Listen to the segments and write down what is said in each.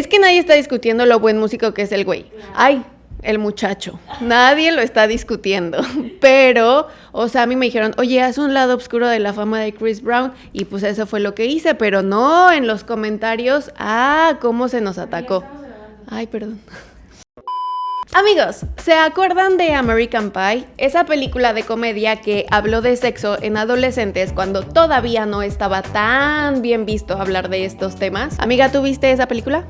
Es que nadie está discutiendo lo buen músico que es el güey. Ay, el muchacho. Nadie lo está discutiendo. Pero, o sea, a mí me dijeron, oye, haz un lado oscuro de la fama de Chris Brown. Y pues eso fue lo que hice. Pero no, en los comentarios, ah, cómo se nos atacó. Ay, perdón. Amigos, ¿se acuerdan de American Pie? Esa película de comedia que habló de sexo en adolescentes cuando todavía no estaba tan bien visto hablar de estos temas. Amiga, ¿tú viste esa película?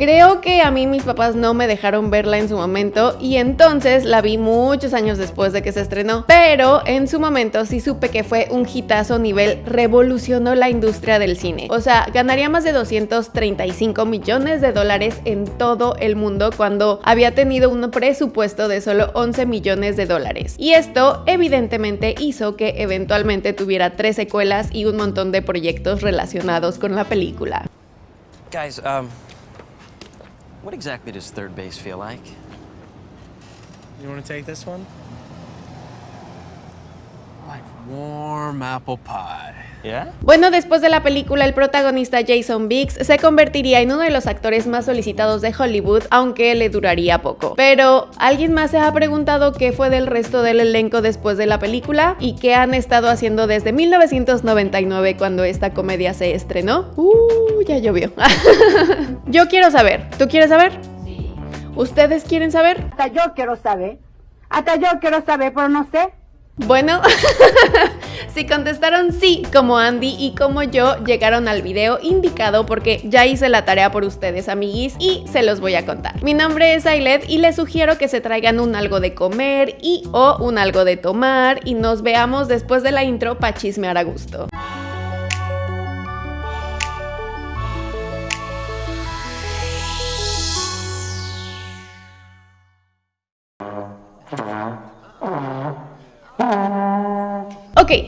Creo que a mí mis papás no me dejaron verla en su momento y entonces la vi muchos años después de que se estrenó. Pero en su momento sí supe que fue un hitazo nivel revolucionó la industria del cine. O sea, ganaría más de 235 millones de dólares en todo el mundo cuando había tenido un presupuesto de solo 11 millones de dólares. Y esto evidentemente hizo que eventualmente tuviera tres secuelas y un montón de proyectos relacionados con la película. Guys, um, what exactly does third base feel like? You want to take this one? Like warm apple pie. Bueno, después de la película, el protagonista Jason Biggs se convertiría en uno de los actores más solicitados de Hollywood, aunque le duraría poco. Pero, ¿alguien más se ha preguntado qué fue del resto del elenco después de la película? ¿Y qué han estado haciendo desde 1999 cuando esta comedia se estrenó? Uh, ya llovió. Yo quiero saber. ¿Tú quieres saber? Sí. ¿Ustedes quieren saber? Hasta yo quiero saber. Hasta yo quiero saber, pero no sé. Bueno, si contestaron sí, como Andy y como yo, llegaron al video indicado porque ya hice la tarea por ustedes, amiguis, y se los voy a contar. Mi nombre es Ailet y les sugiero que se traigan un algo de comer y o un algo de tomar y nos veamos después de la intro para chismear a gusto.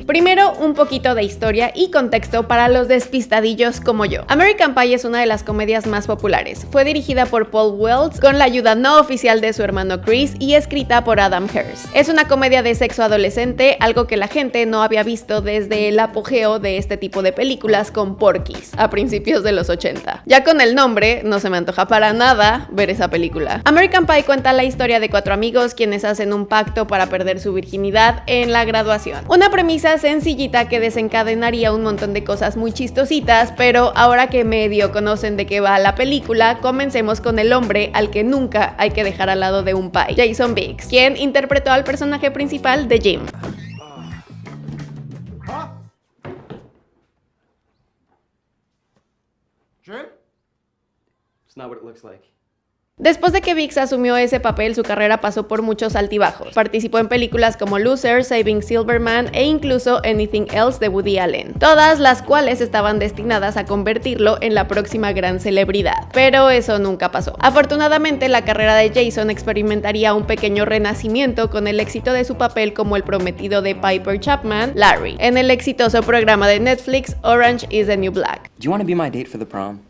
Primero un poquito de historia y contexto para los despistadillos como yo. American Pie es una de las comedias más populares. Fue dirigida por Paul Wells con la ayuda no oficial de su hermano Chris y escrita por Adam Hearst. Es una comedia de sexo adolescente, algo que la gente no había visto desde el apogeo de este tipo de películas con Porky's a principios de los 80. Ya con el nombre, no se me antoja para nada ver esa película. American Pie cuenta la historia de cuatro amigos quienes hacen un pacto para perder su virginidad en la graduación. Una premisa sencillita que desencadenaría un montón de cosas muy chistositas, pero ahora que medio conocen de qué va la película, comencemos con el hombre al que nunca hay que dejar al lado de un pie, Jason Biggs, quien interpretó al personaje principal de Jim. Jim? It's not what it looks like. Después de que Vix asumió ese papel, su carrera pasó por muchos altibajos. Participó en películas como Loser, Saving Silverman e incluso Anything Else de Woody Allen, todas las cuales estaban destinadas a convertirlo en la próxima gran celebridad. Pero eso nunca pasó. Afortunadamente, la carrera de Jason experimentaría un pequeño renacimiento con el éxito de su papel como el prometido de Piper Chapman, Larry, en el exitoso programa de Netflix Orange is the New Black. Do you want to be my date for the prom?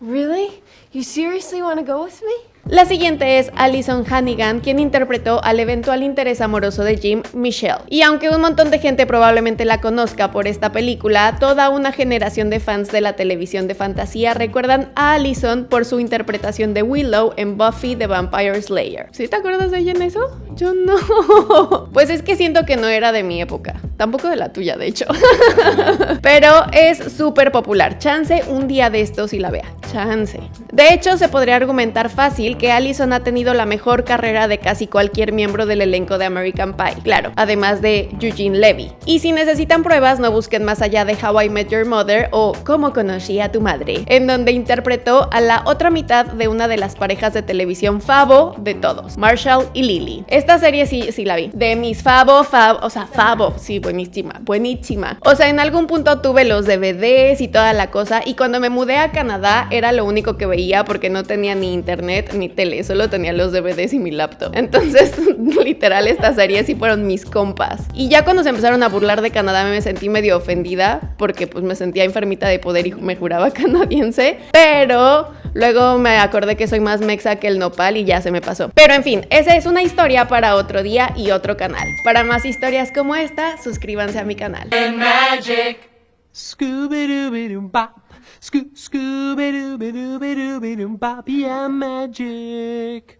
Really? You seriously want to go with me? La siguiente es Alison Hannigan, quien interpretó al eventual interés amoroso de Jim, Michelle. Y aunque un montón de gente probablemente la conozca por esta película, toda una generación de fans de la televisión de fantasía recuerdan a Alison por su interpretación de Willow en Buffy the Vampire Slayer. ¿Sí te acuerdas de ella en eso? Yo no. Pues es que siento que no era de mi época. Tampoco de la tuya, de hecho. Pero es súper popular. Chance un día de estos y la vea. Chance. De hecho, se podría argumentar fácil que Allison ha tenido la mejor carrera de casi cualquier miembro del elenco de American Pie, claro, además de Eugene Levy. Y si necesitan pruebas, no busquen más allá de How I Met Your Mother o Cómo conocí a tu madre, en donde interpretó a la otra mitad de una de las parejas de televisión favo de todos, Marshall y Lily. Esta serie sí, sí la vi. De mis favo, favo, o sea, favo, sí, buenísima, buenísima. O sea, en algún punto tuve los DVDs y toda la cosa, y cuando me mudé a Canadá era lo único que veía porque no tenía ni internet ni tele, solo tenía los DVDs y mi laptop. Entonces, literal, estas series sí fueron mis compas. Y ya cuando se empezaron a burlar de Canadá me sentí medio ofendida porque pues me sentía enfermita de poder y me juraba canadiense. Pero luego me acordé que soy más mexa que el nopal y ya se me pasó. Pero en fin, esa es una historia para otro día y otro canal. Para más historias como esta, suscríbanse a mi canal.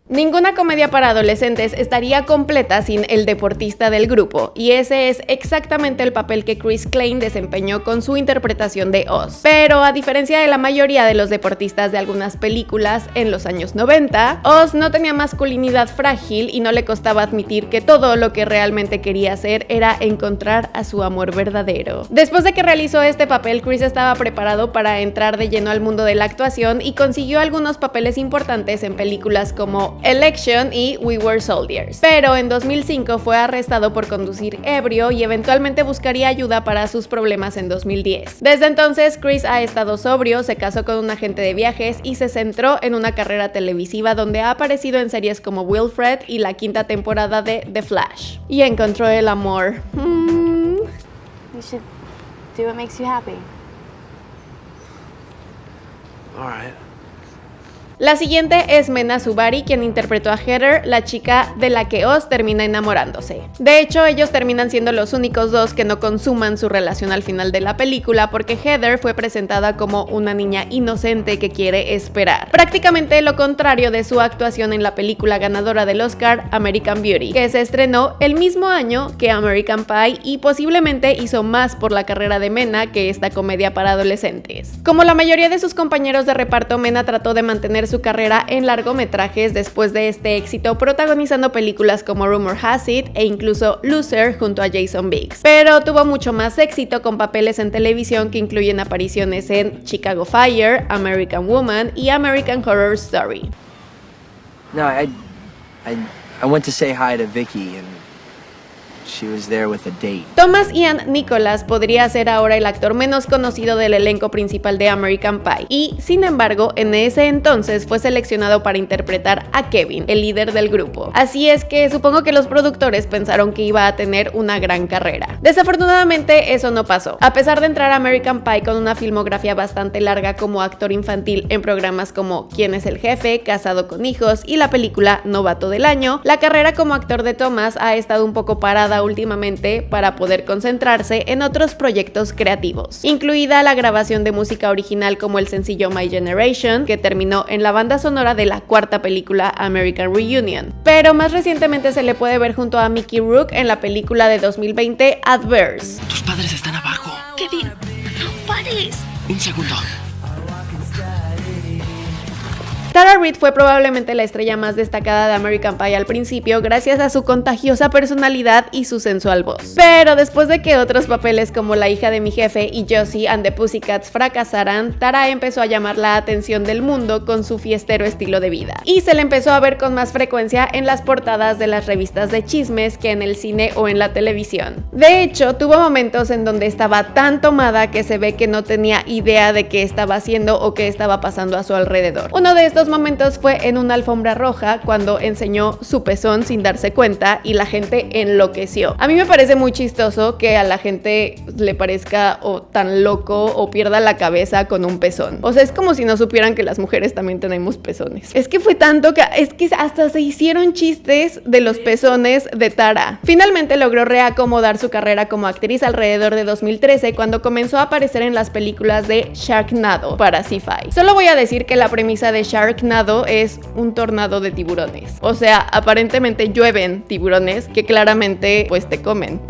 Ninguna comedia para adolescentes estaría completa sin el deportista del grupo, y ese es exactamente el papel que Chris Klein desempeñó con su interpretación de Oz. Pero a diferencia de la mayoría de los deportistas de algunas películas en los años 90, Oz no tenía masculinidad frágil y no le costaba admitir que todo lo que realmente quería hacer era encontrar a su amor verdadero. Después de que realizó este papel, Chris estaba preparado para entrar de lleno al mundo de la actuación y consiguió algunos papeles importantes en películas como Election y We Were Soldiers. Pero en 2005 fue arrestado por conducir ebrio y eventualmente buscaría ayuda para sus problemas en 2010. Desde entonces, Chris ha estado sobrio, se casó con un agente de viajes y se centró en una carrera televisiva donde ha aparecido en series como Wilfred y la quinta temporada de The Flash. Y encontró el amor. Mm. You should do what makes you happy. All right. La siguiente es Mena Subari, quien interpretó a Heather, la chica de la que Oz termina enamorándose. De hecho, ellos terminan siendo los únicos dos que no consuman su relación al final de la película, porque Heather fue presentada como una niña inocente que quiere esperar. Prácticamente lo contrario de su actuación en la película ganadora del Oscar, American Beauty, que se estrenó el mismo año que American Pie y posiblemente hizo más por la carrera de Mena que esta comedia para adolescentes. Como la mayoría de sus compañeros de reparto, Mena trató de mantener su carrera en largometrajes después de este éxito, protagonizando películas como Rumor Has It e incluso Loser junto a Jason Biggs. Pero tuvo mucho más éxito con papeles en televisión que incluyen apariciones en Chicago Fire, American Woman y American Horror Story. No, I, I, I went to say hi to Vicky she was there with a date. Thomas Ian Nicholas podría ser ahora el actor menos conocido del elenco principal de American Pie y, sin embargo, en ese entonces fue seleccionado para interpretar a Kevin, el líder del grupo. Así es que supongo que los productores pensaron que iba a tener una gran carrera. Desafortunadamente eso no pasó. A pesar de entrar a American Pie con una filmografía bastante larga como actor infantil en programas como ¿Quién es el jefe?, Casado con hijos y la película Novato del año, la carrera como actor de Thomas ha estado un poco parada últimamente para poder concentrarse en otros proyectos creativos, incluida la grabación de música original como el sencillo My Generation, que terminó en la banda sonora de la cuarta película American Reunion. Pero más recientemente se le puede ver junto a Mickey Rourke en la película de 2020 Adverse. Tus padres están abajo. Kevin, no pares. Un segundo. Tara Reid fue probablemente la estrella más destacada de American Pie al principio gracias a su contagiosa personalidad y su sensual voz. Pero después de que otros papeles como La hija de mi jefe y Josie and the Pussycats fracasaran, Tara empezó a llamar la atención del mundo con su fiestero estilo de vida. Y se le empezó a ver con más frecuencia en las portadas de las revistas de chismes que en el cine o en la televisión. De hecho, tuvo momentos en donde estaba tan tomada que se ve que no tenía idea de qué estaba haciendo o qué estaba pasando a su alrededor. Uno de estos momentos fue en una alfombra roja cuando enseñó su pezón sin darse cuenta y la gente enloqueció. A mí me parece muy chistoso que a la gente le parezca o tan loco o pierda la cabeza con un pezón. O sea, es como si no supieran que las mujeres también tenemos pezones. Es que fue tanto que es que hasta se hicieron chistes de los pezones de Tara. Finalmente logró reacomodar su carrera como actriz alrededor de 2013 cuando comenzó a aparecer en las películas de Sharknado para Sci-Fi. Solo voy a decir que la premisa de Sharknado es un tornado de tiburones. O sea, aparentemente llueven tiburones que claramente pues te comen.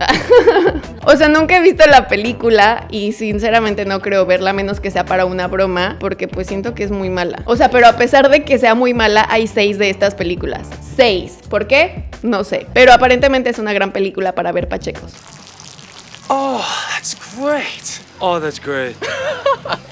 o sea, nunca he visto la película y sinceramente no creo verla a menos que sea para una broma porque pues siento que es muy mala. O sea, pero a pesar de que sea muy mala, hay seis de estas películas. Seis. ¿Por qué? No sé. Pero aparentemente es una gran película para ver pachecos. Oh, that's great. Oh, that's great.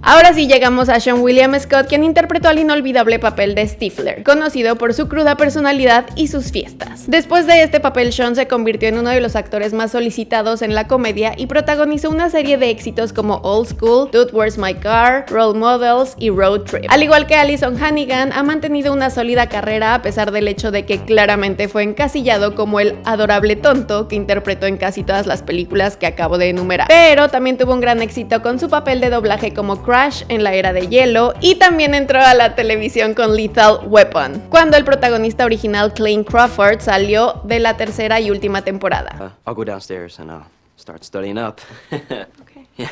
Ahora sí llegamos a Sean William Scott, quien interpretó al inolvidable papel de Stifler, conocido por su cruda personalidad y sus fiestas. Después de este papel, Sean se convirtió en uno de los actores más solicitados en la comedia y protagonizó una serie de éxitos como Old School, Dude Where's My Car, Role Models y Road Trip. Al igual que Alison Hannigan, ha mantenido una sólida carrera a pesar del hecho de que claramente fue encasillado como el adorable tonto que interpretó en casi todas las películas que acabo de enumerar. Pero también tuvo un gran éxito con su papel de doblaje como Crash en la era de hielo y también entró a la televisión con Lethal Weapon, cuando el protagonista original Clayne Crawford salió de la tercera y última temporada. Uh, I'll go downstairs and start studying up. Okay. Yeah.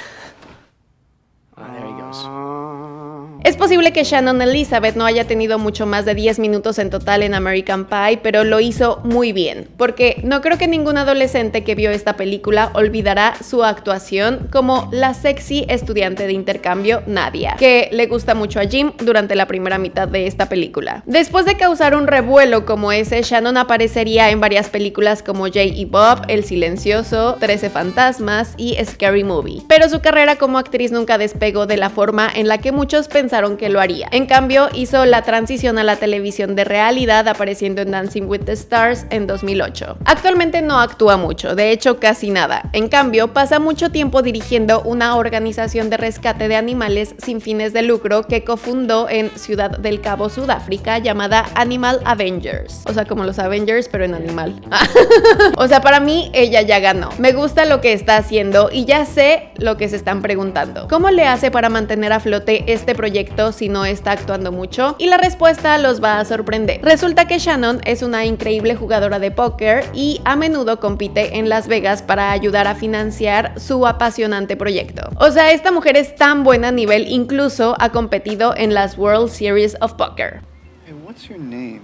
There he goes. Es posible que Shannon Elizabeth no haya tenido mucho más de 10 minutos en total en American Pie, pero lo hizo muy bien, porque no creo que ningún adolescente que vio esta película olvidará su actuación como la sexy estudiante de intercambio Nadia, que le gusta mucho a Jim durante la primera mitad de esta película. Después de causar un revuelo como ese, Shannon aparecería en varias películas como Jay y Bob, El Silencioso, 13 Fantasmas y Scary Movie, pero su carrera como actriz nunca despegó de la forma en la que muchos pensaron que lo haría. En cambio, hizo la transición a la televisión de realidad apareciendo en Dancing with the Stars en 2008. Actualmente no actúa mucho, de hecho casi nada. En cambio, pasa mucho tiempo dirigiendo una organización de rescate de animales sin fines de lucro que cofundó en Ciudad del Cabo, Sudáfrica, llamada Animal Avengers. O sea, como los Avengers, pero en animal. o sea, para mí ella ya ganó. Me gusta lo que está haciendo y ya sé lo que se están preguntando. ¿Cómo le hace para mantener a flote este proyecto si no está actuando mucho? Y la respuesta los va a sorprender. Resulta que Shannon es una increíble jugadora de póker y a menudo compite en Las Vegas para ayudar a financiar su apasionante proyecto. O sea, esta mujer es tan buena a nivel, incluso ha competido en las World Series of Poker. Hey, what's your name?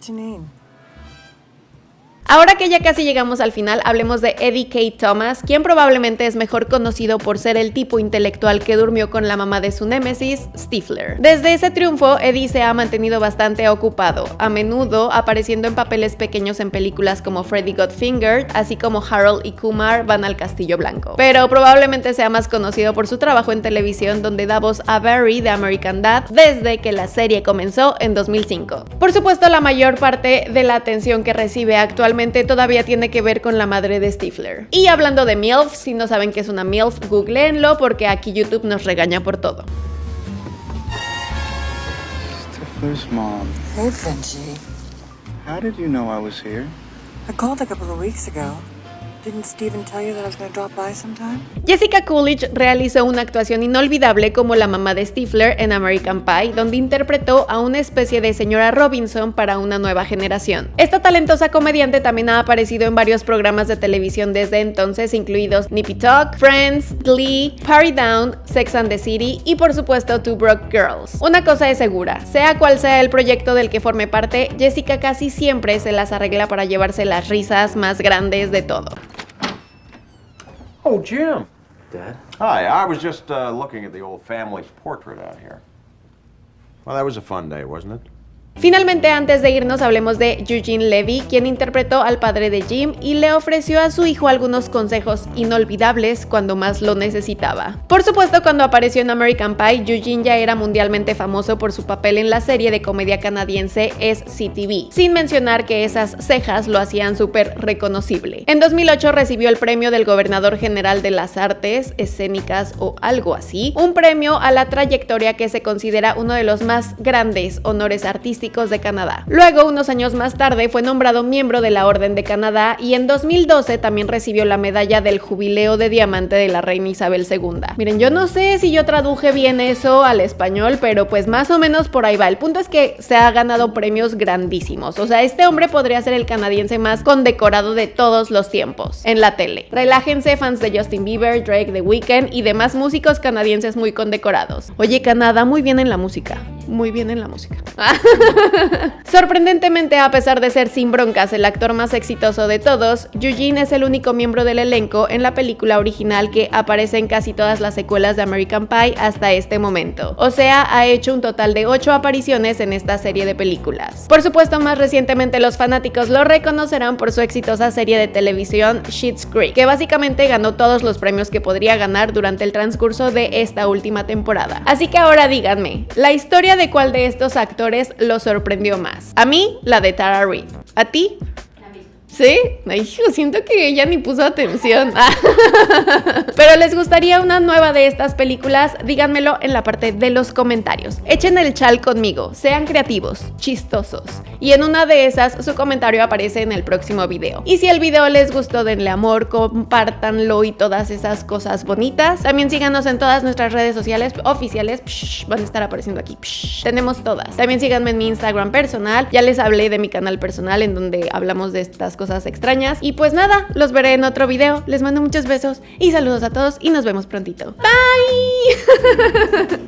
Janine. Ahora que ya casi llegamos al final, hablemos de Eddie K. Thomas, quien probablemente es mejor conocido por ser el tipo intelectual que durmió con la mamá de su némesis, Stifler. Desde ese triunfo, Eddie se ha mantenido bastante ocupado, a menudo apareciendo en papeles pequeños en películas como Freddy Got así como Harold y Kumar van al Castillo Blanco. Pero probablemente sea más conocido por su trabajo en televisión donde da voz a Barry de American Dad desde que la serie comenzó en 2005. Por supuesto, la mayor parte de la atención que recibe actualmente todavía tiene que ver con la madre de Stifler. Y hablando de MILF, si no saben qué es una MILF, googleenlo porque aquí YouTube nos regaña por todo. Stifler's mom. Hey, Benji. How did you know I was here? I called a couple of weeks ago. Jessica Coolidge realizó una actuación inolvidable como la mamá de Stifler en American Pie, donde interpretó a una especie de señora Robinson para una nueva generación. Esta talentosa comediante también ha aparecido en varios programas de televisión desde entonces, incluidos Nippy Talk, Friends, Glee, Party Down, Sex and the City y por supuesto Two Broke Girls. Una cosa es segura, sea cual sea el proyecto del que forme parte, Jessica casi siempre se las arregla para llevarse las risas más grandes de todo. Oh, Jim. Dad? Hi, I was just uh, looking at the old family portrait out here. Well, that was a fun day, wasn't it? Finalmente, antes de irnos, hablemos de Eugene Levy, quien interpretó al padre de Jim y le ofreció a su hijo algunos consejos inolvidables cuando más lo necesitaba. Por supuesto, cuando apareció en American Pie, Eugene ya era mundialmente famoso por su papel en la serie de comedia canadiense SCTV, sin mencionar que esas cejas lo hacían súper reconocible. En 2008 recibió el premio del Gobernador General de las Artes Escénicas o algo así, un premio a la trayectoria que se considera uno de los más grandes honores artísticos de Canadá. Luego, unos años más tarde, fue nombrado miembro de la Orden de Canadá y en 2012 también recibió la medalla del Jubileo de Diamante de la Reina Isabel II. Miren, yo no sé si yo traduje bien eso al español, pero pues más o menos por ahí va. El punto es que se ha ganado premios grandísimos. O sea, este hombre podría ser el canadiense más condecorado de todos los tiempos en la tele. Relájense, fans de Justin Bieber, Drake, The Weeknd y demás músicos canadienses muy condecorados. Oye, Canadá muy bien en la música. Muy bien en la música. Sorprendentemente, a pesar de ser sin broncas el actor más exitoso de todos, Eugene es el único miembro del elenco en la película original que aparece en casi todas las secuelas de American Pie hasta este momento. O sea, ha hecho un total de 8 apariciones en esta serie de películas. Por supuesto, más recientemente los fanáticos lo reconocerán por su exitosa serie de televisión Schitt's Creek, que básicamente ganó todos los premios que podría ganar durante el transcurso de esta última temporada. Así que ahora díganme, ¿la historia de cuál de estos actores los sorprendió más. A mí, la de Tara Reid. ¿A ti? ¿Sí? Ay, siento que ella ni puso atención. Pero les gustaría una nueva de estas películas, díganmelo en la parte de los comentarios. Echen el chal conmigo, sean creativos, chistosos. Y en una de esas su comentario aparece en el próximo video. Y si el video les gustó, denle amor, compártanlo y todas esas cosas bonitas. También síganos en todas nuestras redes sociales oficiales. van a estar apareciendo aquí. tenemos todas. También síganme en mi Instagram personal. Ya les hablé de mi canal personal en donde hablamos de estas cosas extrañas. Y pues nada, los veré en otro video. Les mando muchos besos y saludos a todos y nos vemos prontito. Bye.